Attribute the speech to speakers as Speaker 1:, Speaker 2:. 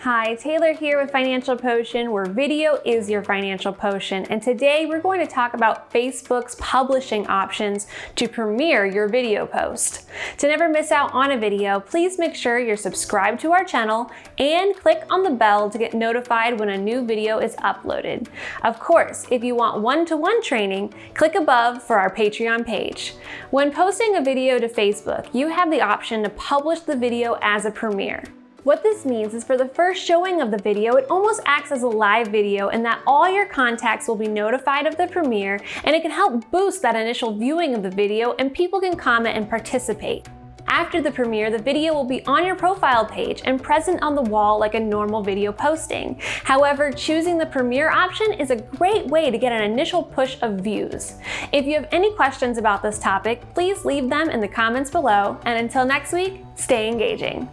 Speaker 1: Hi, Taylor here with Financial Potion, where video is your financial potion. And today we're going to talk about Facebook's publishing options to premiere your video post. To never miss out on a video, please make sure you're subscribed to our channel and click on the bell to get notified when a new video is uploaded. Of course, if you want one-to-one -one training, click above for our Patreon page. When posting a video to Facebook, you have the option to publish the video as a premiere. What this means is for the first showing of the video, it almost acts as a live video in that all your contacts will be notified of the premiere and it can help boost that initial viewing of the video and people can comment and participate. After the premiere, the video will be on your profile page and present on the wall like a normal video posting. However, choosing the premiere option is a great way to get an initial push of views. If you have any questions about this topic, please leave them in the comments below, and until next week, stay engaging.